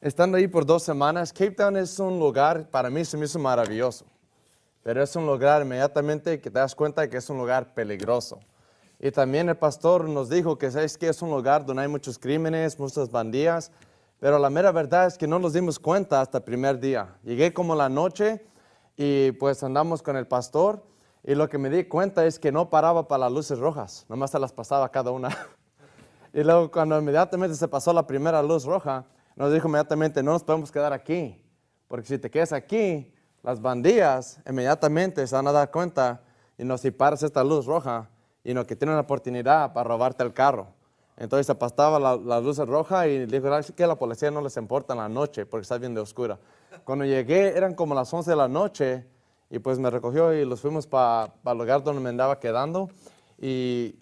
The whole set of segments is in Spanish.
estando ahí por dos semanas, Cape Town es un lugar, para mí se me hizo maravilloso, pero es un lugar inmediatamente que te das cuenta que es un lugar peligroso. Y también el pastor nos dijo que sabes que es un lugar donde hay muchos crímenes, muchas bandillas, pero la mera verdad es que no nos dimos cuenta hasta el primer día. Llegué como la noche y pues andamos con el pastor y lo que me di cuenta es que no paraba para las luces rojas, nomás se las pasaba cada una. y luego cuando inmediatamente se pasó la primera luz roja, nos dijo inmediatamente, no nos podemos quedar aquí, porque si te quedas aquí, las bandillas inmediatamente se van a dar cuenta y no si paras esta luz roja, y no que tienen la oportunidad para robarte el carro. Entonces se pasaba la, la luz roja y dijo que la policía no les importa en la noche porque está bien de oscura. Cuando llegué eran como las 11 de la noche y pues me recogió y los fuimos para el lugar donde me andaba quedando y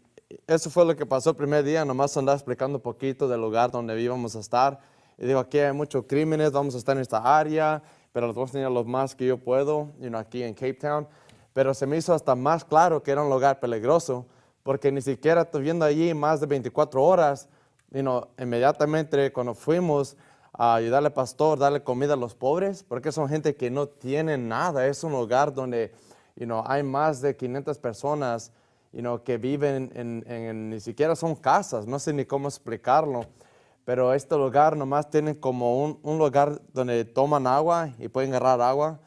eso fue lo que pasó el primer día, nomás andaba explicando un poquito del lugar donde íbamos a estar digo, aquí hay muchos crímenes, vamos a estar en esta área, pero los vamos a tener los más que yo puedo, you aquí en Cape Town. Pero se me hizo hasta más claro que era un lugar peligroso, porque ni siquiera estoy viendo allí más de 24 horas, you inmediatamente cuando fuimos a ayudarle al pastor, darle comida a los pobres, porque son gente que no tiene nada, es un lugar donde you hay más de 500 personas you que viven en, ni siquiera son casas, no sé ni cómo explicarlo, pero este lugar nomás tiene como un, un lugar donde toman agua y pueden agarrar agua,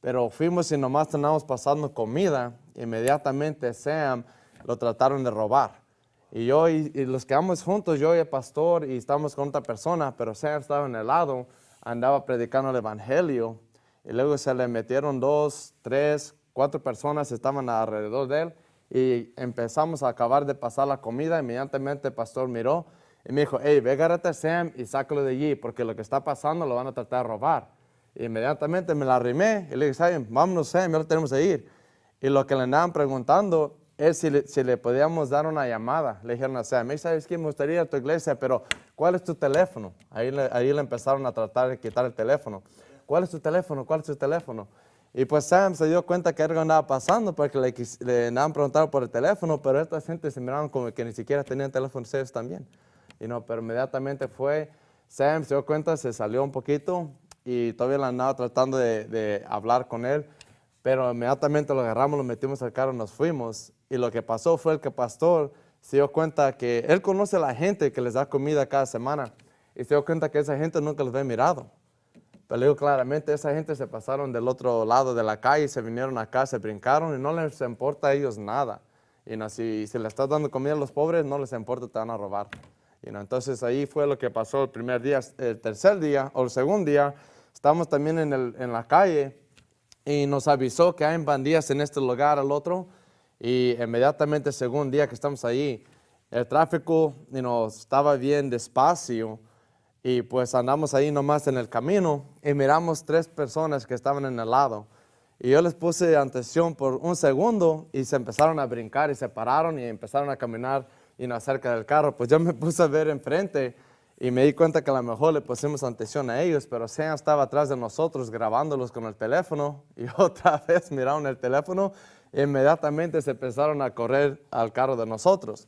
pero fuimos y nomás estábamos pasando comida, inmediatamente Sam lo trataron de robar. Y yo y, los quedamos juntos, yo y el pastor, y estábamos con otra persona, pero Sam estaba en el lado, andaba predicando el evangelio, y luego se le metieron dos, tres, cuatro personas, estaban alrededor de él, y empezamos a acabar de pasar la comida, inmediatamente el pastor miró, y me dijo, hey, ve, agárrate a Sam y sácalo de allí, porque lo que está pasando lo van a tratar de robar. Inmediatamente me la arrimé y le dije, vámonos, Sam, ya lo tenemos que ir. Y lo que le andaban preguntando es si le, si le podíamos dar una llamada. Le dijeron a Sam, ¿sabes qué? Me gustaría ir a tu iglesia, pero ¿cuál es tu teléfono? Ahí le, ahí le empezaron a tratar de quitar el teléfono. ¿Cuál es tu teléfono? ¿Cuál es tu teléfono? Y pues Sam se dio cuenta que algo andaba pasando porque le, le andaban preguntando por el teléfono, pero esta gente se miraban como que ni siquiera tenían teléfonos ellos también. Y no, pero inmediatamente fue, Sam se dio cuenta, se salió un poquito y todavía la andaba tratando de, hablar con él, pero inmediatamente lo agarramos, lo metimos al carro, nos fuimos. Y lo que pasó fue el que pastor se dio cuenta que él conoce a la gente que les da comida cada semana y se dio cuenta que esa gente nunca los había mirado. Pero le digo claramente, esa gente se pasaron del otro lado de la calle, se vinieron acá, se brincaron y no les importa a ellos nada. Y no, si, si le estás dando comida a los pobres, no les importa, te van a robar. Y no, entonces ahí fue lo que pasó el primer día. El tercer día o el segundo día, Estamos también en, el, en la calle y nos avisó que hay bandillas en este lugar al otro y inmediatamente segundo día que estamos ahí, el tráfico nos estaba bien despacio y pues andamos ahí nomás en el camino y miramos tres personas que estaban en el lado. Y yo les puse atención por un segundo y se empezaron a brincar y se pararon y empezaron a caminar y no cerca del carro. Pues yo me puse a ver enfrente y me di cuenta que a lo mejor le pusimos atención a ellos, pero Sam estaba atrás de nosotros grabándolos con el teléfono y otra vez miraron el teléfono e inmediatamente se empezaron a correr al carro de nosotros.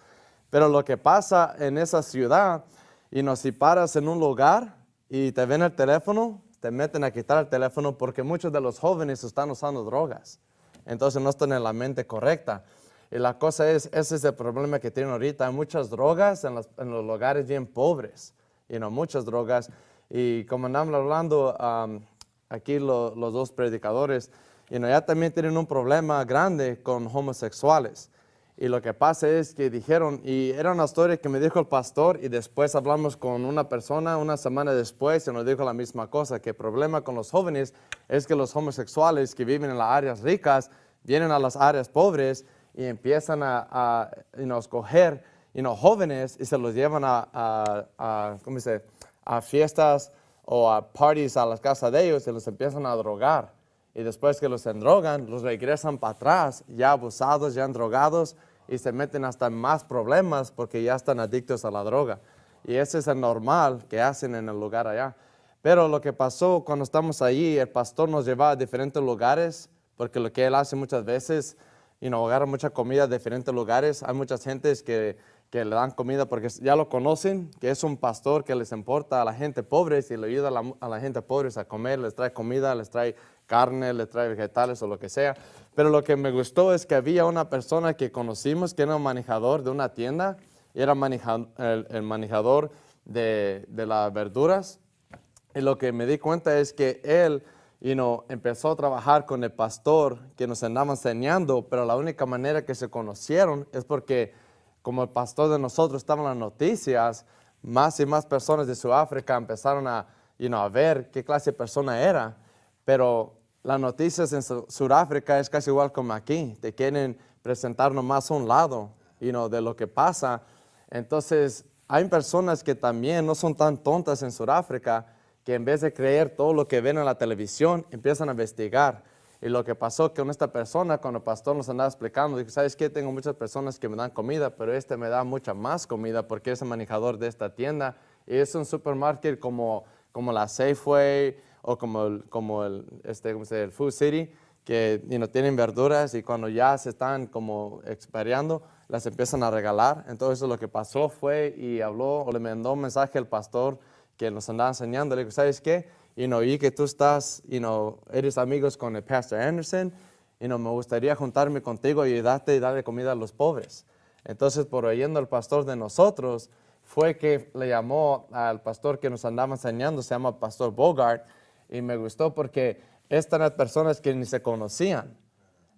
Pero lo que pasa en esa ciudad, y no si paras en un lugar y te ven el teléfono, te meten a quitar el teléfono porque muchos de los jóvenes están usando drogas. Entonces no están en la mente correcta. Y la cosa es, ese es el problema que tienen ahorita. Hay muchas drogas en los, en los lugares bien pobres you know, muchas drogas. Y como andamos hablando um, aquí los dos predicadores, you know, ya también tienen un problema grande con homosexuales. Y lo que pasa es que dijeron, y era una historia que me dijo el pastor, y después hablamos con una persona una semana después y nos dijo la misma cosa, que el problema con los jóvenes es que los homosexuales que viven en las áreas ricas vienen a las áreas pobres y empiezan a, a escoger you know, jóvenes y se los llevan a, a, ¿cómo dice? a fiestas o a parties a las casas de ellos y los empiezan a drogar. Y después que los endrogan, los regresan para atrás, ya abusados, ya drogados y se meten hasta más problemas porque ya están adictos a la droga. Y ese es el normal que hacen en el lugar allá. Pero lo que pasó cuando estamos allí, el pastor nos lleva a diferentes lugares, porque lo que él hace muchas veces, you know, agarra mucha comida de diferentes lugares. Hay muchas gentes que que le dan comida porque ya lo conocen, que es un pastor que les importa a la gente pobre y le ayuda a la, a la gente pobre a comer, les trae comida, les trae carne, les trae vegetales o lo que sea. Pero lo que me gustó es que había una persona que conocimos que era un manejador de una tienda, y era el, manejador de, de las verduras. Y lo que me di cuenta es que él you know, empezó a trabajar con el pastor que nos andaba enseñando, pero la única manera que se conocieron es porque como el pastor de nosotros estaba en las noticias, más y más personas de Sudáfrica empezaron a, you know, a ver qué clase de persona era, pero las noticias en Sudáfrica es casi igual como aquí, te quieren presentar nomás un lado you know, de lo que pasa. Entonces, hay personas que también no son tan tontas en Sudáfrica que en vez de creer todo lo que ven en la televisión, empiezan a investigar. Y lo que pasó con esta persona, cuando el pastor nos andaba explicando, dijo, ¿sabes qué? Tengo muchas personas que me dan comida, pero este me da mucha más comida porque es el manejador de esta tienda. Y es un supermarket como, como la Safeway, o como el, como el, este, el Food City, que no tienen verduras y cuando ya se están como experiando, las empiezan a regalar. Entonces lo que pasó fue y habló o le mandó un mensaje al pastor que nos andaba enseñando. Le dijo, ¿sabes qué? Y no oí que tú estás, y no eres amigos con el pastor Anderson y no me gustaría juntarme contigo y ayudarte y darle comida a los pobres. Entonces, por oyendo al pastor de nosotros, fue que le llamó al pastor que nos andaba enseñando, se llama Pastor Bogart, y me gustó porque estas eran personas que ni se conocían,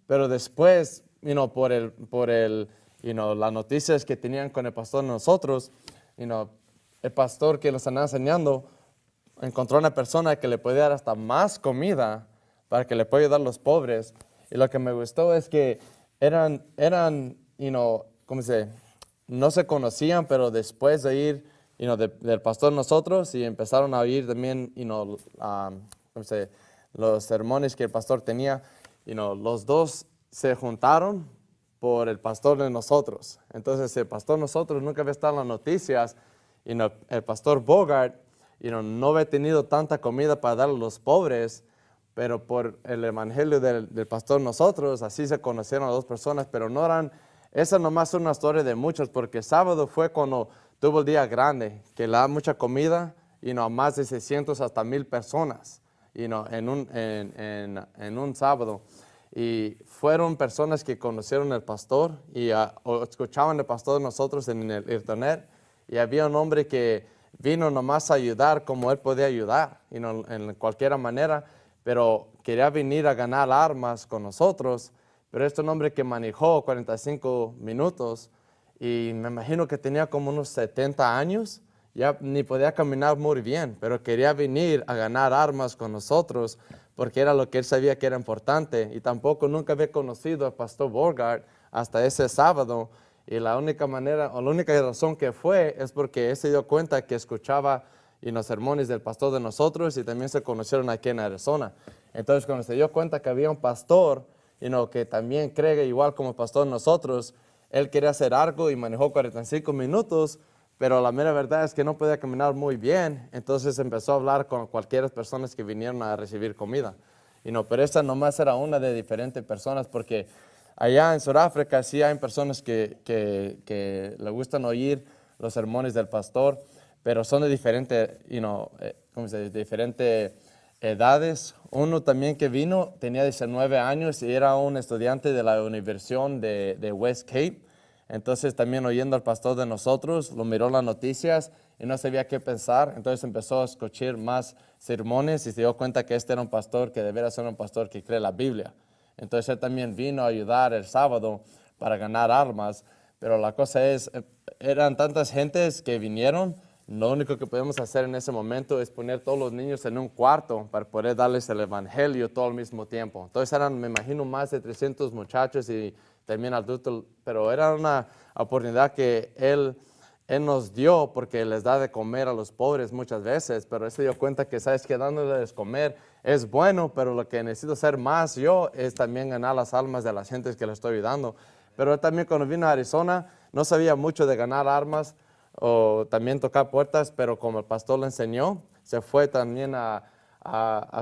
pero después, you know, por, el, por el, you know, las noticias que tenían con el pastor nosotros, you know, el pastor que nos andaba enseñando encontró una persona que le podía dar hasta más comida para que le pueda dar a los pobres. Y lo que me gustó es que eran, eran you know, ¿cómo se No se conocían, pero después de ir del pastor nosotros y empezaron a oír también you know, um, los sermones que el pastor tenía. You know, los dos se juntaron por el pastor de nosotros. Entonces el pastor nosotros nunca había estado en las noticias y el pastor Bogart you know, no había tenido tanta comida para dar a los pobres, pero por el evangelio del, del pastor nosotros, así se conocieron a dos personas, pero no eran, esa nomás es una historia de muchos, porque sábado fue cuando tuvo el día grande, que le da mucha comida, y no, más de 600 hasta 1000 personas y no, en, un, en, en, un sábado. Y fueron personas que conocieron al pastor y uh, escuchaban el pastor nosotros en el internet. Y había un hombre que vino nomás a ayudar como él podía ayudar, en cualquier manera, pero quería venir a ganar armas con nosotros. Pero este hombre que manejó 45 minutos, y me imagino que tenía como unos 70 años, ya ni podía caminar muy bien, pero quería venir a ganar armas con nosotros porque era lo que él sabía que era importante y tampoco nunca había conocido al pastor Borgard hasta ese sábado y la única manera o la única razón que fue es porque él se dio cuenta que escuchaba en los sermones del pastor de nosotros y también se conocieron aquí en Arizona. Entonces cuando se dio cuenta que había un pastor y no que también cree igual como pastor de nosotros, él quería hacer algo y manejó 45 minutos, pero la mera verdad es que no podía caminar muy bien, entonces empezó a hablar con cualquier persona que vinieron a recibir comida. Y no, pero esta nomás era una de diferentes personas, porque allá en Sudáfrica sí hay personas que, que, le gustan oír los sermones del pastor, pero son de diferentes, you eh, de diferentes edades. Uno también que vino tenía 19 años y era un estudiante de la Universidad de, de West Cape. Entonces también oyendo al pastor de nosotros, lo miró las noticias y no sabía qué pensar. Entonces empezó a escuchar más sermones y se dio cuenta que este era un pastor que debería ser un pastor que cree la Biblia. Entonces él también vino a ayudar el sábado para ganar armas. Pero la cosa es, eh, eran tantas gentes que vinieron, lo único que podemos hacer en ese momento es poner todos los niños en un cuarto para poder darles el evangelio todo al mismo tiempo. Entonces eran, me imagino, más de 300 muchachos y también adultos, pero era una oportunidad que Él, él nos dio porque les da de comer a los pobres muchas veces, pero Él se dio cuenta que, sabes que dándoles comer es bueno, pero lo que necesito hacer más yo es también ganar las almas de las gentes que le estoy ayudando. Pero también cuando vino a Arizona no sabía mucho de ganar armas o también tocar puertas, pero como el pastor le enseñó, se fue también a,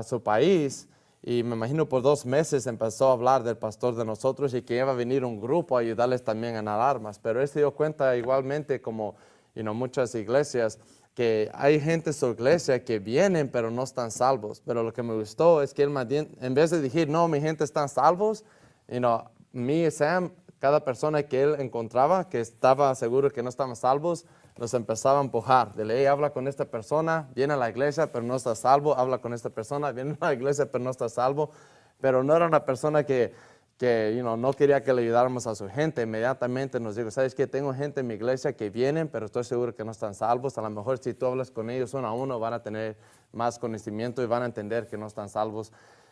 su país y me imagino por dos meses empezó a hablar del pastor de nosotros y que iba a venir un grupo a ayudarles también a ganar armas. Pero él se dio cuenta igualmente como you muchas iglesias que hay gente en su iglesia que vienen pero no están salvos. Pero lo que me gustó es que él en vez de decir, no, mi gente están salvos, you know, me y Sam, cada persona que él encontraba que estaba seguro que no estaban salvos, nos empezaba a empujar. De ley, habla con esta persona, viene a la iglesia, pero no está salvo. Habla con esta persona, viene a la iglesia, pero no está salvo. Pero no era una persona que, que no quería que le ayudáramos a su gente. Inmediatamente nos dijo, ¿sabes qué? Tengo gente en mi iglesia que vienen, pero estoy seguro que no están salvos. A lo mejor si tú hablas con ellos uno a uno, van a tener más conocimiento y van a entender que no están salvos.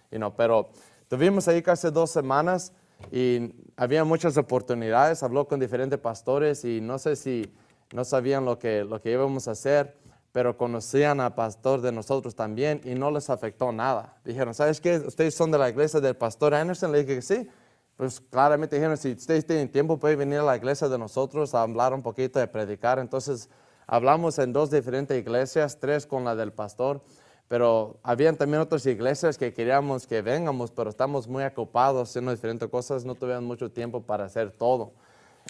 You pero tuvimos ahí casi dos semanas y había muchas oportunidades. Habló con diferentes pastores y no sé si no sabían lo que, lo que íbamos a hacer, pero conocían al pastor de nosotros también y no les afectó nada. Dijeron, ¿sabes qué? ¿Ustedes son de la iglesia del pastor Anderson? Le dije que sí. Pues claramente dijeron, si ustedes tienen tiempo, pueden venir a la iglesia de nosotros a hablar un poquito, de predicar. Entonces, hablamos en dos diferentes iglesias, tres con la del pastor, pero habían también otras iglesias que queríamos que vengamos, pero estamos muy ocupados haciendo diferentes cosas, no tuvimos mucho tiempo para hacer todo.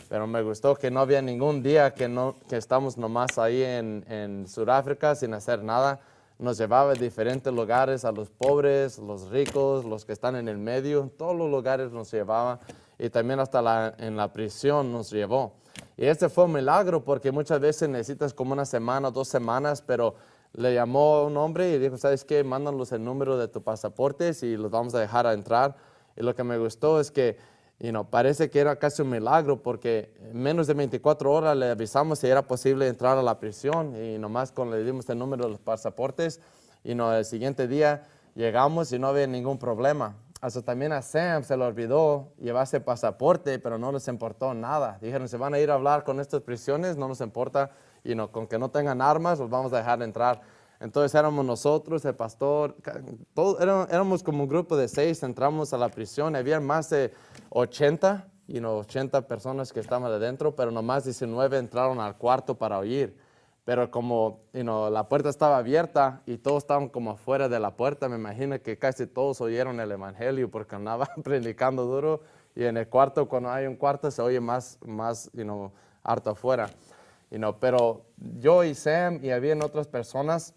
Pero me gustó que no había ningún día que, no, que estamos nomás ahí en, en Sudáfrica sin hacer nada. Nos llevaba a diferentes lugares, a los pobres, los ricos, los que están en el medio, todos los lugares nos llevaba y también hasta en la prisión nos llevó. Y este fue un milagro porque muchas veces necesitas como una semana, dos semanas, pero le llamó un hombre y dijo, ¿sabes qué? Mándanos el número de tu pasaporte y los vamos a dejar a entrar. Y lo que me gustó es que y no parece que era casi un milagro porque en menos de 24 horas le avisamos si era posible entrar a la prisión y nomás con le dimos el número de los pasaportes y no, el siguiente día llegamos y no había ningún problema. Hasta también a Sam se le olvidó llevarse pasaporte, pero no les importó nada. Dijeron, se van a ir a hablar con estas prisiones, no nos importa, y no, con que no tengan armas, los vamos a dejar entrar. Entonces éramos nosotros, el pastor, todos, éramos como un grupo de seis, entramos a la prisión, había más de 80, y 80 personas que estaban adentro, pero nomás 19 entraron al cuarto para oír. Pero como la puerta estaba abierta y todos estaban como afuera de la puerta, me imagino que casi todos oyeron el evangelio porque andaba predicando duro y en el cuarto, cuando hay un cuarto, se oye más, más harto afuera. pero yo y Sam y habían otras personas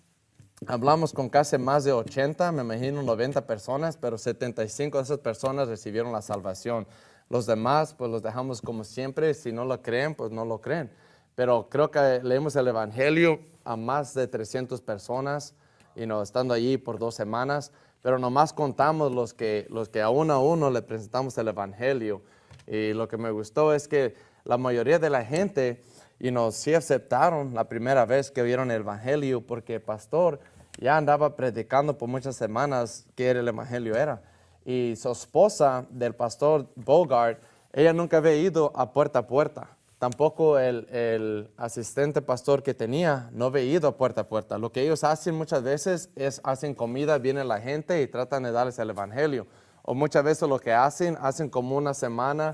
Hablamos con casi más de 80, me imagino 90 personas, pero 75 de esas personas recibieron la salvación. Los demás, pues los dejamos como siempre, si no lo creen, pues no lo creen. Pero creo que leemos el Evangelio a más de 300 personas, y no estando allí por dos semanas, pero nomás contamos los que, los que a uno a uno le presentamos el Evangelio. Y lo que me gustó es que la mayoría de la gente, y nos sí aceptaron la primera vez que vieron el Evangelio, porque pastor ya andaba predicando por muchas semanas que el evangelio era. Y su esposa del pastor Bogart, ella nunca había ido a puerta a puerta. Tampoco el, el, asistente pastor que tenía no había ido a puerta a puerta. Lo que ellos hacen muchas veces es hacen comida, viene la gente y tratan de darles el evangelio. O muchas veces lo que hacen, hacen como una semana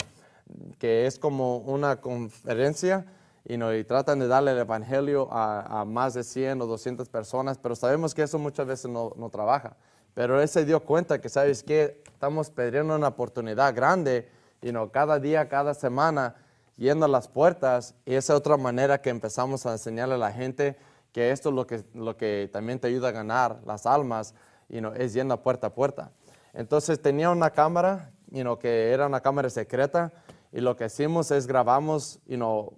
que es como una conferencia y tratan de darle el evangelio a, más de 100 o 200 personas, pero sabemos que eso muchas veces no, trabaja. Pero él se dio cuenta que, ¿sabes qué? Estamos perdiendo una oportunidad grande, y no cada día, cada semana, yendo a las puertas, y esa es otra manera que empezamos a enseñarle a la gente que esto es lo que, lo que también te ayuda a ganar las almas, y no es yendo a puerta a puerta. Entonces tenía una cámara, y no que era una cámara secreta, y lo que hicimos es grabamos, y no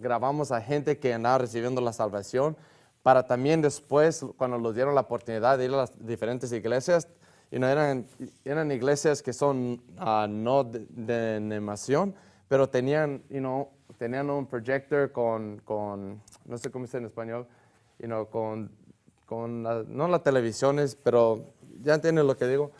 grabamos a gente que andaba recibiendo la salvación, para también después, cuando nos dieron la oportunidad de ir a las diferentes iglesias, y no eran, eran iglesias que son ah, no de, animación, pero tenían, you tenían un projector con, con, no sé cómo dice en español, you con, con no las televisiones, pero ya entienden lo que digo.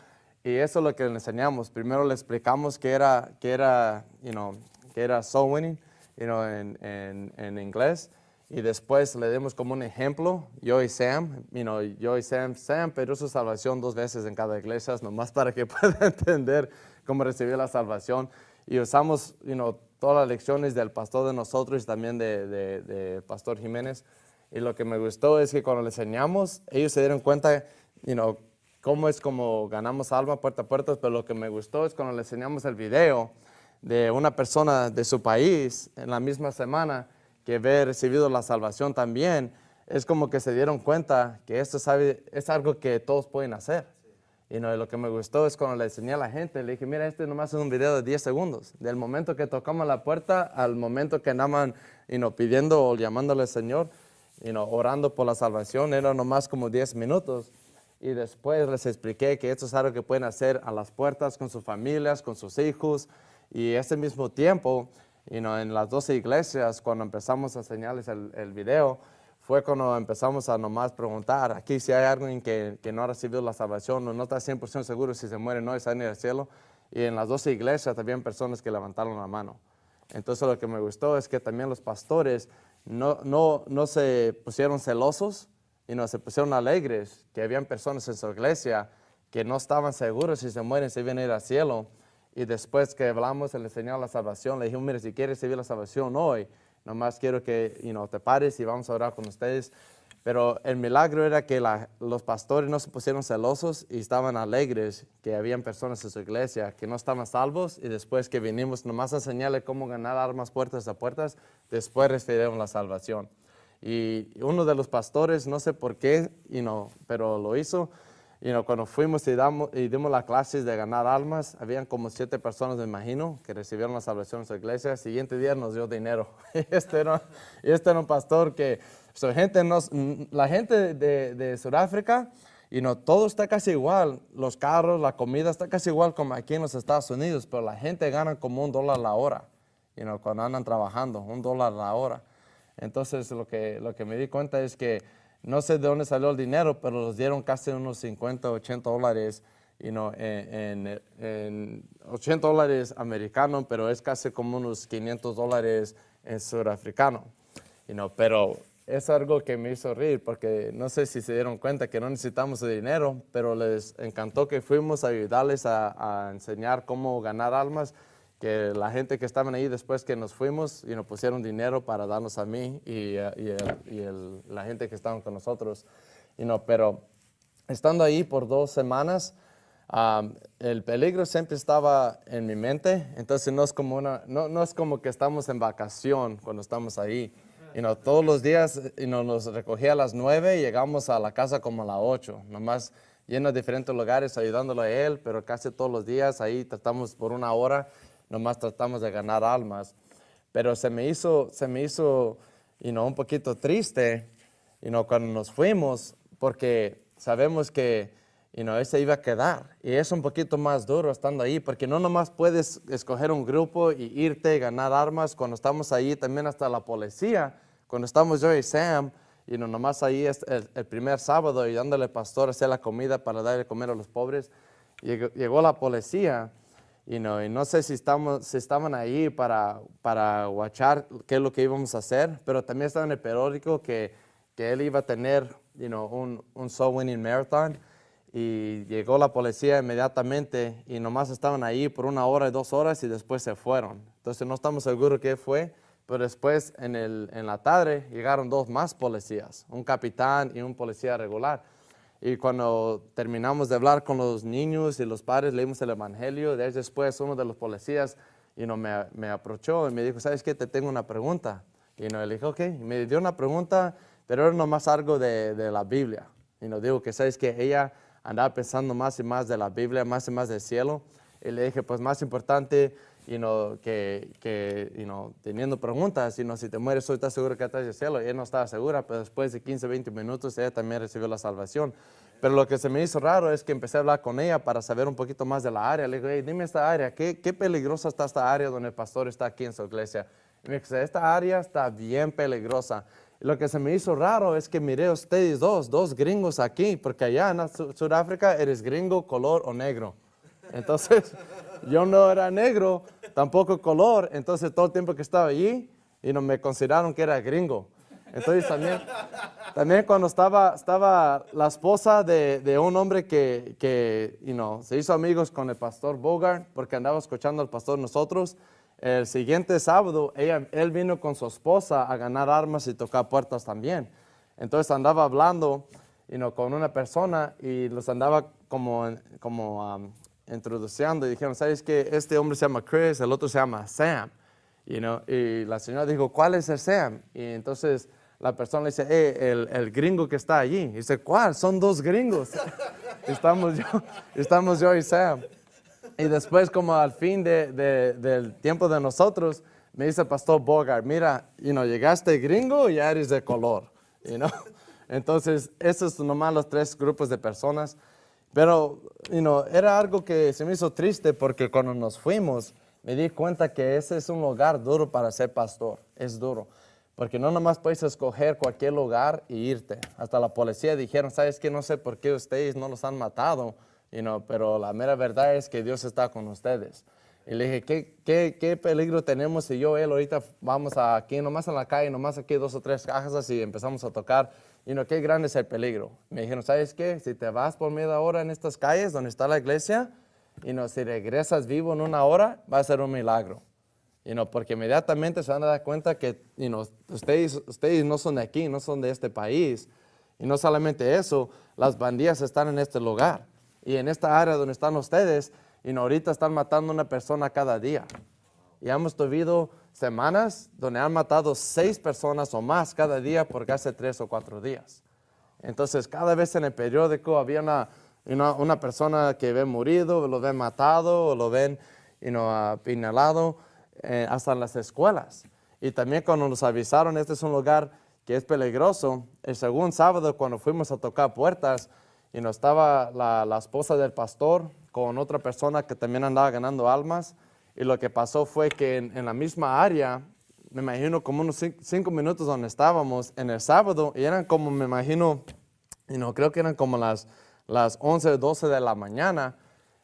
Y eso es lo que le enseñamos. Primero le explicamos que era, que era, you know, que era soul winning you know, en, en, en, inglés. Y después le dimos como un ejemplo, yo y Sam, you know, yo y Sam, Sam perdió su salvación dos veces en cada iglesia, nomás para que pueda entender cómo recibió la salvación. Y usamos you know, todas las lecciones del pastor de nosotros y también de, de, de, Pastor Jiménez. Y lo que me gustó es que cuando le enseñamos, ellos se dieron cuenta, you know, cómo es como ganamos alma puerta a puerta, pero lo que me gustó es cuando le enseñamos el video de una persona de su país en la misma semana que había recibido la salvación también, es como que se dieron cuenta que esto es algo que todos pueden hacer. Y no, lo que me gustó es cuando le enseñé a la gente, le dije, mira, este nomás es un video de 10 segundos. Del momento que tocamos la puerta al momento que andaban y no, pidiendo o llamándole al Señor, y no, orando por la salvación, era nomás como 10 minutos. Y después les expliqué que esto es algo que pueden hacer a las puertas con sus familias, con sus hijos. Y ese mismo tiempo, en las 12 iglesias, cuando empezamos a enseñarles el, video, fue cuando empezamos a nomás preguntar, aquí si hay alguien que, no ha recibido la salvación o no está 100% seguro si se muere o no y sale al cielo. Y en las 12 iglesias también personas que levantaron la mano. Entonces lo que me gustó es que también los pastores no se pusieron celosos y no se pusieron alegres, que habían personas en su iglesia que no estaban seguros si se mueren, si vienen a ir al cielo. Y después que hablamos, le enseñó la salvación, le dijimos, mire, si quieres recibir la salvación hoy, Nomás quiero que you te pares y vamos a orar con ustedes. Pero el milagro era que los pastores no se pusieron celosos y estaban alegres que habían personas en su iglesia que no estaban salvos y después que vinimos nomás a enseñarle cómo ganar armas puertas a puertas, después recibieron la salvación. Y uno de los pastores, no sé por qué, you pero lo hizo, y cuando fuimos y, damos, y dimos las clases de ganar almas, habían como siete personas, me imagino, que recibieron la salvación en su iglesia. El siguiente día nos dio dinero. este, era, este era un pastor que, gente nos, la gente de, de Sudáfrica, y no, todo está casi igual. Los carros, la comida está casi igual como aquí en los Estados Unidos, pero la gente gana como un dólar la hora, y no cuando andan trabajando, un dólar la hora. Entonces, lo que, lo que me di cuenta es que no sé de dónde salió el dinero, pero los dieron casi unos 50, 80 dólares, you en, 80 dólares americanos, pero es casi como unos 500 dólares en surafricano. You pero es algo que me hizo reír porque no sé si se dieron cuenta que no necesitamos el dinero, pero les encantó que fuimos a ayudarles a enseñar cómo ganar almas que la gente que estaban ahí después que nos fuimos y nos pusieron dinero para darnos a mí y, eh, y, la gente que estaban con nosotros. Y no, pero estando ahí por dos semanas, el peligro siempre estaba en mi mente, entonces no es como, una, no, no es como que estamos en vacación cuando estamos ahí. Y no, todos los días y no, nos recogía a las nueve y llegamos a la casa como a las ocho, nomás lleno de diferentes lugares ayudándolo a él, pero casi todos los días ahí tratamos por una hora nomás tratamos de ganar almas. Pero se me hizo, se me hizo un poquito triste you cuando nos fuimos, porque sabemos que you know, ese iba a quedar. Y es un poquito más duro estando ahí, porque no nomás puedes escoger un grupo y irte y ganar armas. Cuando estamos ahí, también hasta la policía, cuando estamos yo y Sam, y no nomás ahí es el, primer sábado y dándole pastor a hacer la comida para darle comer a los pobres, llegó la policía y no sé si, estamos, si estaban ahí para, para watchar qué es lo que íbamos a hacer, pero también estaba en el periódico que, que él iba a tener you know, un, un Soul Winning Marathon y llegó la policía inmediatamente y nomás estaban ahí por una hora dos horas y después se fueron. Entonces no estamos seguros qué fue, pero después en, el, en la tarde llegaron dos más policías, un capitán y un policía regular. Y cuando terminamos de hablar con los niños y los padres, leímos el Evangelio. Después uno de los policías y no, me, me aprochó y me dijo, ¿sabes qué? Te tengo una pregunta. Y no, le dije, ok. Y me dio una pregunta, pero era nomás algo de, de la Biblia. Y nos dijo que, ¿sabes que Ella andaba pensando más y más de la Biblia, más y más del cielo. Y le dije, pues más importante y no que, que teniendo preguntas, y si te mueres hoy, ¿estás seguro que estás en el cielo? Ella no estaba segura, pero después de 15, 20 minutos ella también recibió la salvación. Pero lo que se me hizo raro es que empecé a hablar con ella para saber un poquito más de la área. Le digo, dime esta área, ¿qué, qué peligrosa está esta área donde el pastor está aquí en su iglesia? Y me dice, esta área está bien peligrosa. Y lo que se me hizo raro es que miré a ustedes dos, dos gringos aquí, porque allá en Sudáfrica eres gringo, color o negro. Entonces, yo no era negro, tampoco color, entonces todo el tiempo que estaba allí, y no me consideraron que era gringo. Entonces también, también cuando estaba, estaba la esposa de, de un hombre que, que you se hizo amigos con el pastor Bogart, porque andaba escuchando al pastor nosotros, el siguiente sábado ella, él vino con su esposa a ganar armas y tocar puertas también. Entonces andaba hablando you con una persona y los andaba como, como um, introduciendo y dijeron, ¿sabes qué? Este hombre se llama Chris, el otro se llama Sam. You know, y la señora dijo, ¿cuál es el Sam? Y entonces la persona le dice, eh, el, el, gringo que está allí. Y dice, ¿cuál? Son dos gringos. estamos, yo, estamos yo y Sam. Y después, como al fin de, de, del tiempo de nosotros, me dice pastor Bogart, mira, you know, llegaste gringo y ya eres de color. You know? Entonces, esos son nomás los tres grupos de personas. Pero, you know, era algo que se me hizo triste porque cuando nos fuimos, me di cuenta que ese es un lugar duro para ser pastor. Es duro. Porque no nomás puedes escoger cualquier lugar y irte. Hasta la policía dijeron, ¿sabes qué? No sé por qué ustedes no los han matado, you know, pero la mera verdad es que Dios está con ustedes. Y le dije, ¿qué, qué, qué peligro tenemos si yo, él, ahorita vamos aquí, nomás en la calle, nomás aquí dos o tres cajas y empezamos a tocar? Y no, qué grande es el peligro. Me dijeron, ¿sabes qué? Si te vas por media hora en estas calles donde está la iglesia, y no, si regresas vivo en una hora, va a ser un milagro. Y no, porque inmediatamente se van a dar cuenta que y no, ustedes, ustedes no son de aquí, no son de este país. Y no solamente eso, las bandillas están en este lugar. Y en esta área donde están ustedes, y no, ahorita están matando a una persona cada día. Y hemos tenido semanas donde han matado seis personas o más cada día por hace tres o cuatro días. Entonces, cada vez en el periódico había una, una, persona que ve morido, lo ven matado, o lo ven you know, hasta en las escuelas. Y también cuando nos avisaron, este es un lugar que es peligroso, el segundo sábado cuando fuimos a tocar puertas, y no estaba la esposa del pastor con otra persona que también andaba ganando almas, y lo que pasó fue que en, la misma área, me imagino como unos cinco, minutos donde estábamos en el sábado, y eran como, me imagino, y no creo que eran como las, las 11 o 12 de la mañana.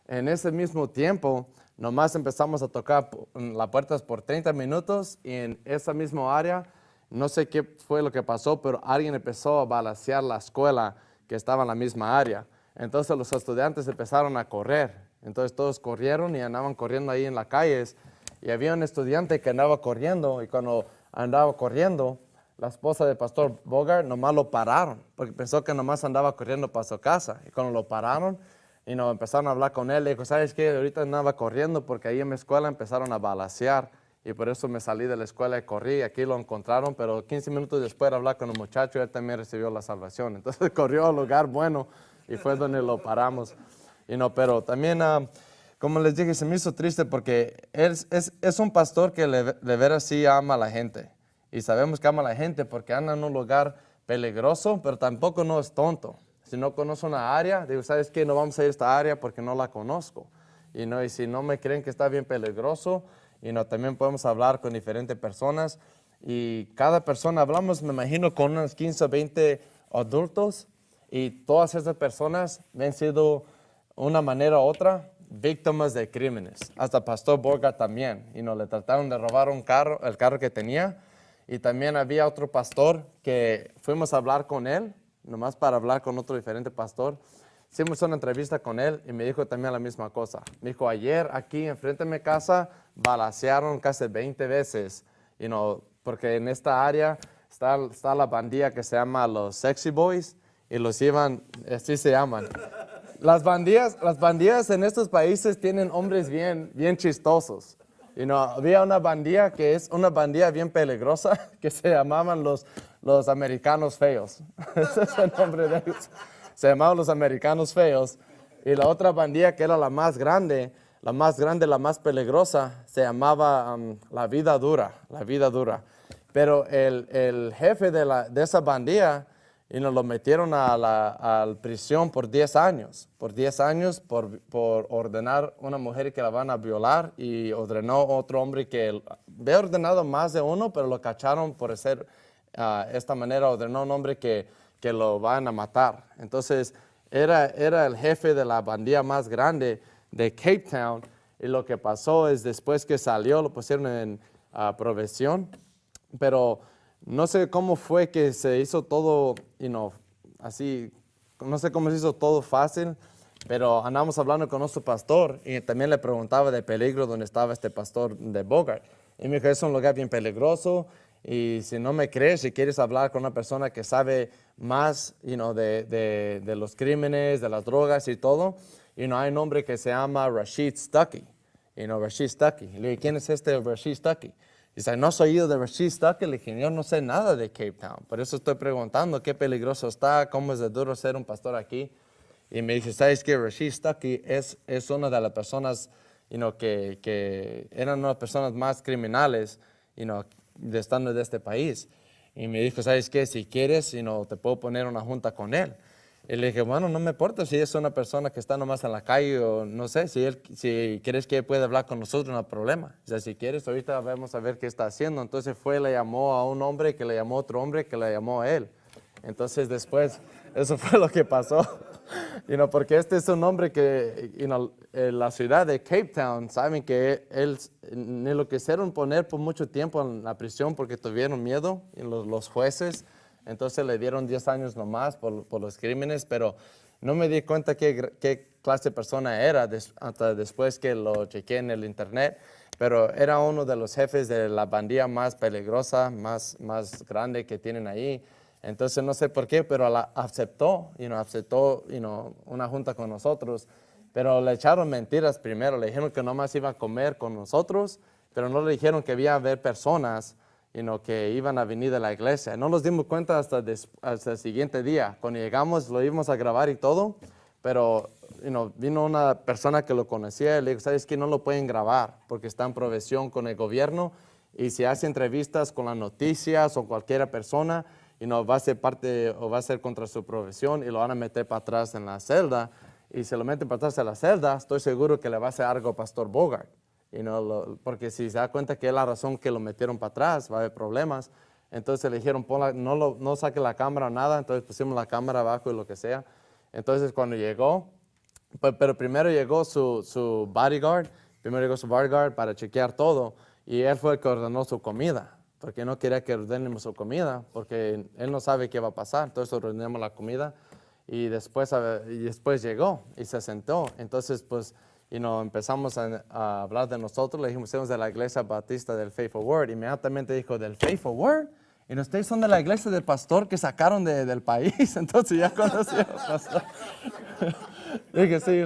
En ese mismo tiempo, nomás empezamos a tocar las puertas por 30 minutos y en esa misma área, no sé qué fue lo que pasó, pero alguien empezó a balancear la escuela que estaba en la misma área. Entonces los estudiantes empezaron a correr entonces todos corrieron y andaban corriendo ahí en las calles. Y había un estudiante que andaba corriendo y cuando andaba corriendo, la esposa del pastor Bogart nomás lo pararon porque pensó que nomás andaba corriendo para su casa. Y cuando lo pararon y nos empezaron a hablar con él, le dijo, ¿sabes qué? Ahorita andaba corriendo porque ahí en mi escuela empezaron a balasear y por eso me salí de la escuela y corrí. Aquí lo encontraron, pero 15 minutos después de hablar con el muchacho, él también recibió la salvación. Entonces corrió al lugar bueno y fue donde lo paramos pero también, ah, como les dije, se me hizo triste porque él es, es un pastor que de veras sí ama a la gente. Y sabemos que ama a la gente porque anda en un lugar peligroso, pero tampoco no es tonto. Si no conoce una área, digo, ¿sabes qué? No vamos a ir a esta área porque no la conozco. Y, no, y si no me creen que está bien peligroso, y no, también podemos hablar con diferentes personas. Y cada persona, hablamos, me imagino, con unos 15 o 20 adultos. Y todas esas personas han sido una manera u otra, víctimas de crímenes. Hasta Pastor Borga también. Y no le trataron de robar un carro, el carro que tenía. Y también había otro pastor que fuimos a hablar con él, nomás para hablar con otro diferente pastor. Hicimos una entrevista con él y me dijo también la misma cosa. Me dijo, ayer aquí enfrente de mi casa balacearon casi 20 veces. Y no, porque en esta área está, está la bandilla que se llama los Sexy Boys y los llevan, así se llaman. Las bandillas, las bandillas en estos países tienen hombres bien, bien chistosos. You know, había una bandilla que es una bandilla bien peligrosa que se llamaban los, los americanos feos. Ese es el nombre de ellos. Se llamaban los americanos feos. Y la otra bandilla que era la más grande, la más grande, la más peligrosa, se llamaba um, la vida dura, la vida dura. Pero el, el jefe de, la, de esa bandilla y nos lo metieron a la prisión por 10 años, por 10 años por, por, ordenar una mujer que la van a violar y ordenó otro hombre que había ordenado más de uno, pero lo cacharon por hacer uh, esta manera, ordenó un hombre que, que, lo van a matar. Entonces era, era el jefe de la bandilla más grande de Cape Town y lo que pasó es después que salió lo pusieron en uh, provisión, pero no sé cómo fue que se hizo todo, you know, así, no sé cómo se hizo todo fácil, pero andamos hablando con nuestro pastor y también le preguntaba de peligro donde estaba este pastor de Bogart. Y me dijo, es un lugar bien peligroso Y si no me crees, si quieres hablar con una persona que sabe más you de, los crímenes, de las drogas y todo, hay un hombre que se llama Rashid Stuckey. You know, Rashid Stuckey. Le dije, ¿quién es este Rashid Stuckey? Dice, ¿no has oído de Rashid dije, yo no sé nada de Cape Town. Por eso estoy preguntando qué peligroso está, cómo es de duro ser un pastor aquí. Y me dice, ¿sabes qué? Rashid Stuckey es, es una de las personas you know, que, que eran unas personas más criminales you know, de estando de este país. Y me dijo, ¿sabes qué? Si quieres, you know, te puedo poner una junta con él. Y le dije, bueno, no me importa si es una persona que está nomás en la calle o no sé, si, él, si quieres que puede hablar con nosotros, no hay problema. O sea, si quieres, ahorita vamos a ver qué está haciendo. Entonces fue, le llamó a un hombre, que le llamó a otro hombre, que le llamó a él. Entonces después, eso fue lo que pasó. you know, porque este es un hombre que you en la ciudad de Cape Town, saben que él ni lo quisieron poner por mucho tiempo en la prisión porque tuvieron miedo y los jueces. Entonces le dieron 10 años nomás por, por los crímenes, pero no me di cuenta qué, clase de persona era hasta después que lo chequeé en el internet, pero era uno de los jefes de la bandilla más peligrosa, más, más grande que tienen ahí. Entonces no sé por qué, pero aceptó, you know, aceptó you know, una junta con nosotros, pero le echaron mentiras primero, le dijeron que nomás iba a comer con nosotros, pero no le dijeron que había a haber personas you know, que iban a venir de la iglesia. No nos dimos cuenta hasta, hasta el siguiente día. Cuando llegamos lo íbamos a grabar y todo, pero you know, vino una persona que lo conocía y le dijo, ¿sabes qué? No lo pueden grabar porque está en provisión con el gobierno y si hace entrevistas con las noticias o cualquier persona, y no va a ser parte o va a ser contra su profesión y lo van a meter para atrás en la celda y se lo meten para atrás en la celda, estoy seguro que le va a hacer algo Pastor Bogart. Y no porque si se da cuenta que es la razón que lo metieron para atrás, va a haber problemas. Entonces le dijeron, no, lo, no saque la cámara o nada, entonces pusimos la cámara abajo y lo que sea. Entonces cuando llegó, pues, pero primero llegó su, su bodyguard, primero llegó su bodyguard para chequear todo y él fue el que ordenó su comida porque no quería que ordenemos su comida, porque él no sabe qué va a pasar, entonces ordenamos la comida y después, y después llegó y se sentó. Entonces, pues, y no empezamos a, hablar de nosotros, le dijimos, somos de la iglesia batista del Faithful Word, inmediatamente dijo, ¿del Faithful Word? Y ustedes son de la iglesia del pastor que sacaron del país, entonces ya conocí al pastor. Dije, sí,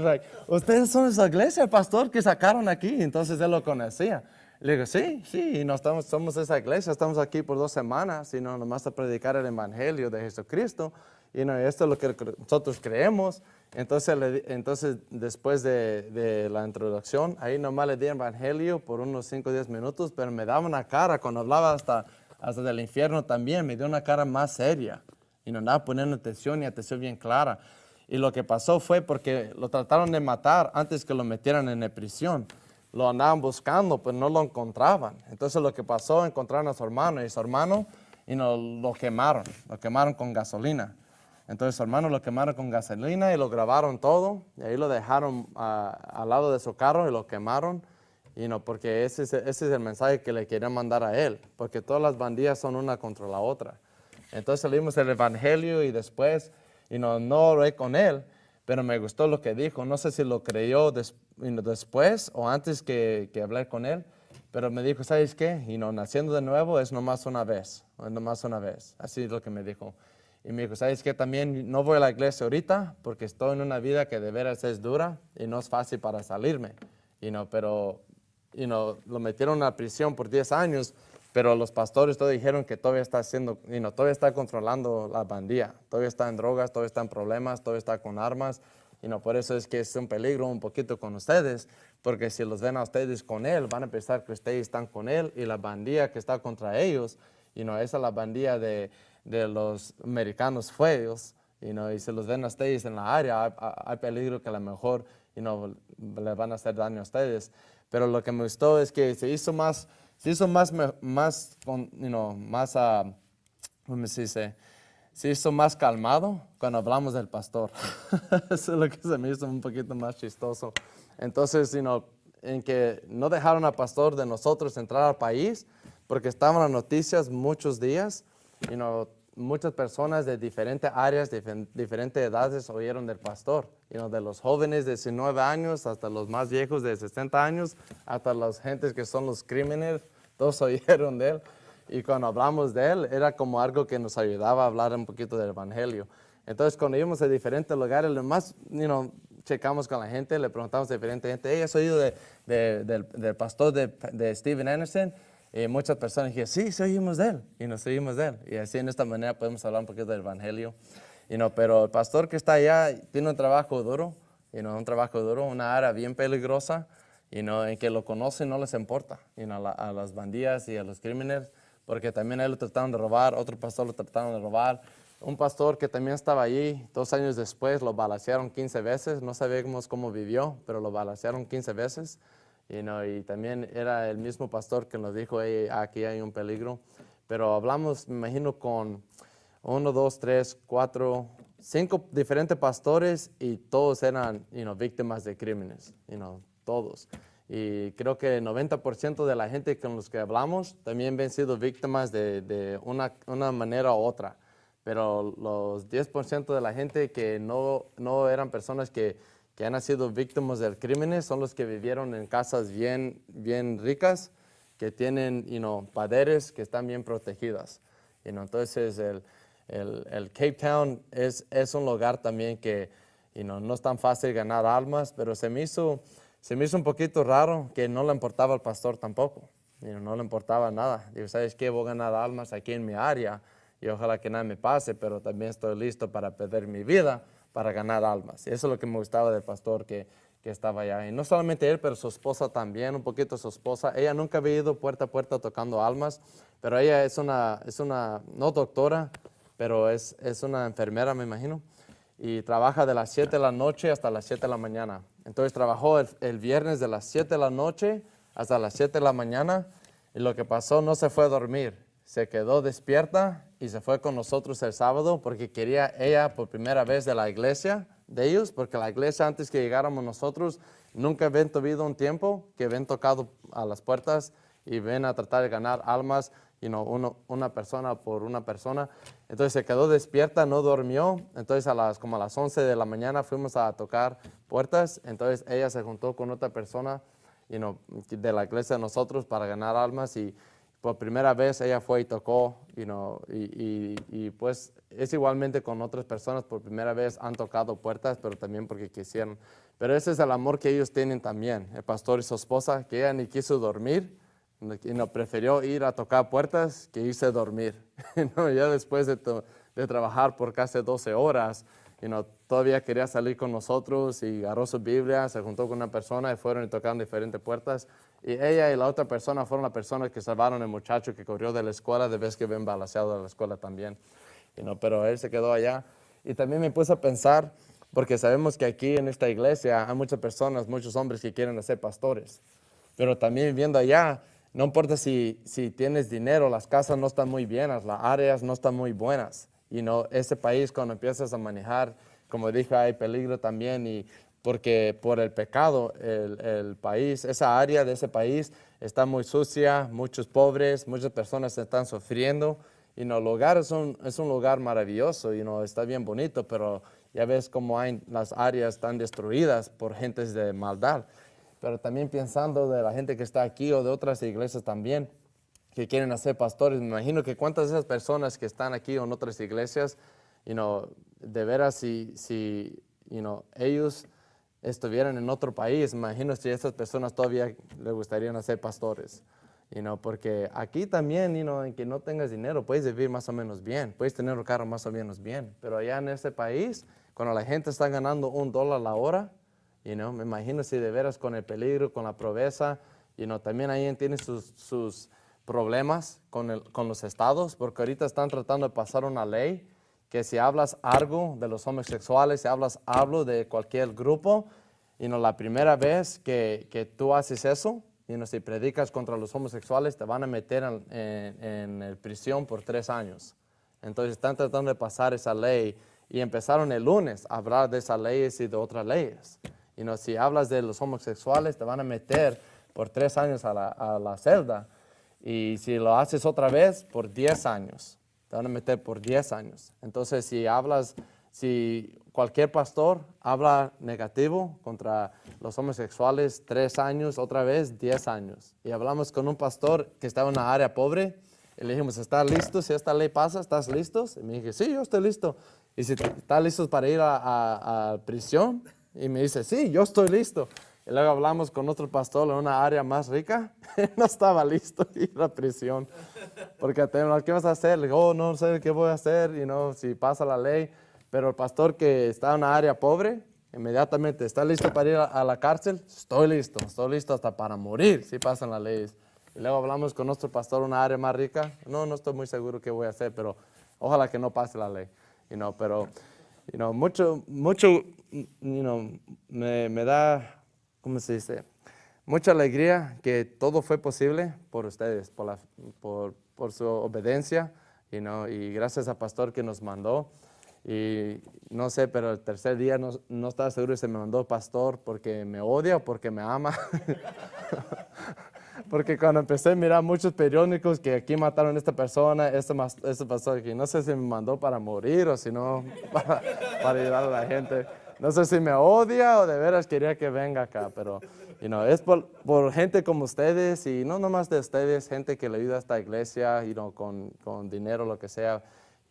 ustedes son de esa iglesia, el pastor que sacaron aquí, entonces él lo conocía. Le digo, sí, sí, y no estamos, somos esa iglesia, estamos aquí por dos semanas, y no nomás a predicar el Evangelio de Jesucristo, y no, esto es lo que nosotros creemos. Entonces, entonces después de, de, la introducción, ahí nomás le di Evangelio por unos 5 o 10 minutos, pero me daba una cara, cuando hablaba hasta, hasta del infierno también, me dio una cara más seria, y no andaba poniendo atención y atención bien clara. Y lo que pasó fue porque lo trataron de matar antes que lo metieran en la prisión lo andaban buscando, pero no lo encontraban. Entonces lo que pasó, encontraron a su hermano y su hermano y no, lo quemaron, lo quemaron con gasolina. Entonces su hermano lo quemaron con gasolina y lo grabaron todo y ahí lo dejaron ah, al lado de su carro y lo quemaron. Y no, porque ese es, ese es el mensaje que le querían mandar a él, porque todas las bandillas son una contra la otra. Entonces leímos el evangelio y después, y no, no oré con él, pero me gustó lo que dijo. No sé si lo creyó después o antes que, que con él, pero me dijo, ¿sabes qué? Y no, naciendo de nuevo es nomás una vez, es nomás una vez. Así es lo que me dijo. Y me dijo, ¿sabes qué? También no voy a la iglesia ahorita porque estoy en una vida que de veras es dura y no es fácil para salirme. Y no, pero y no, lo metieron a prisión por 10 años, pero los pastores todos dijeron que todavía está haciendo, y no, todavía está controlando la bandía, todavía está en drogas, todavía está en problemas, todavía está con armas, y no, por eso es que es un peligro un poquito con ustedes, porque si los ven a ustedes con él, van a pensar que ustedes están con él y la bandía que está contra ellos, y no, esa es la bandía de, de los americanos feos, y no, y si los ven a ustedes en la área, hay, peligro que a lo mejor y no, le van a hacer daño a ustedes. Pero lo que me gustó es que se hizo más se hizo más, más, you know, más, uh, ¿cómo se dice? Se hizo más calmado cuando hablamos del pastor. Eso es lo que se me hizo un poquito más chistoso. Entonces, you know, en que no dejaron al pastor de nosotros entrar al país, porque estaban las noticias muchos días, you know, muchas personas de diferentes áreas, diferentes edades oyeron del pastor, you de los jóvenes de 19 años hasta los más viejos de 60 años, hasta las gentes que son los crímenes, todos oyeron de él. y cuando hablamos de él, era como algo que nos ayudaba a hablar un poquito del Evangelio. Entonces, cuando íbamos a diferentes lugares, lo más, you know, checamos con la gente, le preguntamos a diferente gente, ¿ella has oído del, pastor de, de, Steven Anderson? Y muchas personas dijeron, sí, oímos de él, y nos oímos de él. Y así, en esta manera, podemos hablar un poquito del Evangelio. You know, pero el pastor que está allá tiene un trabajo duro, you know, un trabajo duro, una área bien peligrosa, y no en que lo conocen no les importa, you know, a, las bandillas y a los crímenes, porque también a él lo trataron de robar, otro pastor lo trataron de robar, un pastor que también estaba allí, dos años después lo balacearon 15 veces, no sabemos cómo vivió, pero lo balacearon 15 veces. You know, y también era el mismo pastor que nos dijo, aquí hay un peligro. Pero hablamos, me imagino, con uno, dos, tres, cuatro, cinco diferentes pastores y todos eran you know, víctimas de crímenes, you know, todos. Y creo que el 90% de la gente con los que hablamos también han sido víctimas de, de una, una manera u otra pero los 10% de la gente que no, no eran personas que, que, han sido víctimas de crímenes son los que vivieron en casas bien, bien ricas, que tienen you know, que están bien protegidas. You know, entonces, el, el, el, Cape Town es, es un lugar también que you know, no es tan fácil ganar almas, pero se me hizo, se me hizo un poquito raro que no le importaba al pastor tampoco. no le importaba nada. Digo, ¿sabes qué? Voy a ganar almas aquí en mi área y ojalá que nada me pase, pero también estoy listo para perder mi vida para ganar almas. Eso es lo que me gustaba del pastor que, que estaba allá. Y no solamente él, pero su esposa también, un poquito su esposa. Ella nunca había ido puerta a puerta tocando almas, pero ella es una, es una no doctora, pero es, es una enfermera, me imagino, y trabaja de las 7 de la noche hasta las 7 de la mañana. Entonces trabajó el, el viernes de las 7 de la noche hasta las 7 de la mañana, y lo que pasó, no se fue a dormir se quedó despierta y se fue con nosotros el sábado porque quería ella por primera vez de la iglesia de ellos, porque la iglesia antes que llegáramos nosotros nunca habían tenido un tiempo que ven tocado a las puertas y ven a tratar de ganar almas, y no una persona por una persona. Entonces se quedó despierta, no durmió. Entonces a las, como a las 11 de la mañana fuimos a tocar puertas. Entonces ella se juntó con otra persona you de la iglesia de nosotros para ganar almas y por primera vez ella fue y tocó, you know, y, y, pues es igualmente con otras personas, por primera vez han tocado puertas, pero también porque quisieron. Pero ese es el amor que ellos tienen también, el pastor y su esposa, que ella ni quiso dormir, y no prefirió ir a tocar puertas que irse a dormir. no, ya después de, de, trabajar por casi 12 horas, you know, todavía quería salir con nosotros y agarró su Biblia, se juntó con una persona y fueron y tocaron diferentes puertas. Y ella y la otra persona fueron las personas que salvaron al muchacho que corrió de la escuela de vez que ven balaseado de la escuela también. You pero él se quedó allá. Y también me puse a pensar, porque sabemos que aquí en esta iglesia hay muchas personas, muchos hombres que quieren ser pastores. Pero también viviendo allá, no importa si, si tienes dinero, las casas no están muy bien, las áreas no están muy buenas. Y no, ese país cuando empiezas a manejar, como dije, hay peligro también y porque por el pecado el, país, esa área de ese país está muy sucia, muchos pobres, muchas personas están sufriendo. Y no, el lugar es un, es un lugar maravilloso y no está bien bonito, pero ya ves cómo hay las áreas están destruidas por gentes de maldad. Pero también pensando de la gente que está aquí o de otras iglesias también que quieren hacer pastores, me imagino que cuántas de esas personas que están aquí o en otras iglesias, you know, de veras si, si you know, ellos estuvieran en otro país, imagino si esas personas todavía le gustarían ser pastores. You porque aquí también, you en que no tengas dinero, puedes vivir más o menos bien, puedes tener un carro más o menos bien, pero allá en este país, cuando la gente está ganando un dólar la hora, you me imagino si de veras con el peligro, con la pobreza, you know, también ahí tiene sus, sus problemas con, el, con los estados, porque ahorita están tratando de pasar una ley que si hablas algo de los homosexuales, si hablas algo de cualquier grupo, y no la primera vez que, que tú haces eso, y no si predicas contra los homosexuales, te van a meter en, en, prisión por tres años. Entonces están tratando de pasar esa ley y empezaron el lunes a hablar de esas leyes y de otras leyes. Y no, si hablas de los homosexuales, te van a meter por tres años a la, a la celda. Y si lo haces otra vez, por diez años te van a meter por 10 años. Entonces, si hablas, si cualquier pastor habla negativo contra los homosexuales, 3 años, otra vez 10 años. Y hablamos con un pastor que estaba en una área pobre, Y le dijimos, ¿estás listo? Si esta ley pasa, ¿estás listos? Y me dije, sí, yo estoy listo. Y si ¿estás listos para ir a, a, prisión? Y me dice, sí, yo estoy listo. Y luego hablamos con otro pastor en una área más rica. no estaba listo ir a prisión. Porque ¿qué vas a hacer? Le digo, oh, no sé qué voy a hacer, y no, si pasa la ley. Pero el pastor que está en una área pobre, inmediatamente, ¿está listo para ir a, la cárcel? Estoy listo, estoy listo hasta para morir si pasan las leyes. Y luego hablamos con nuestro pastor en una área más rica. No, no estoy muy seguro qué voy a hacer, pero ojalá que no pase la ley. You pero you mucho, mucho you me, me da, ¿cómo se dice? Mucha alegría que todo fue posible por ustedes, por, su obediencia you know, y gracias al pastor que nos mandó. Y no sé, pero el tercer día no, no estaba seguro si me mandó pastor porque me odia o porque me ama. porque cuando empecé a mirar muchos periódicos que aquí mataron a esta persona, este, este pastor aquí, no sé si me mandó para morir o si no para, para ayudar a la gente. No sé si me odia o de veras quería que venga acá, pero you know, es por, por, gente como ustedes y no nomás de ustedes, gente que le ayuda a esta iglesia you know, con, con dinero, lo que sea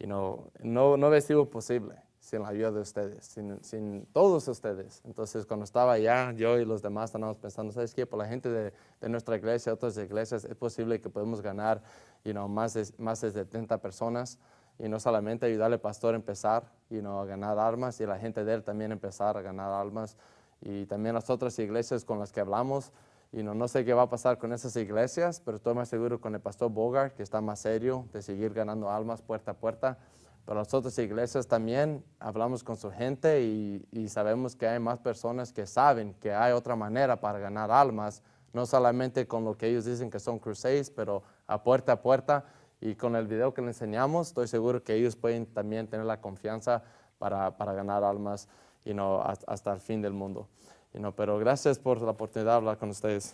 no, no hubiera sido posible sin la ayuda de ustedes, sin, sin, todos ustedes. Entonces, cuando estaba allá, yo y los demás estábamos pensando, ¿sabes qué? Por la gente de, de nuestra iglesia, otras iglesias, es posible que podemos ganar you know, más, de, más de 70 personas y no solamente ayudarle al pastor a empezar you know, a ganar armas y la gente de él también empezar a ganar almas y también las otras iglesias con las que hablamos. Y no, no sé qué va a pasar con esas iglesias, pero estoy más seguro con el pastor Bogart, que está más serio de seguir ganando almas puerta a puerta. Pero las otras iglesias también hablamos con su gente y, y, sabemos que hay más personas que saben que hay otra manera para ganar almas, no solamente con lo que ellos dicen que son crusades, pero a puerta a puerta. Y con el video que les enseñamos, estoy seguro que ellos pueden también tener la confianza para, para ganar almas y no hasta el fin del mundo pero gracias por la oportunidad de hablar con ustedes.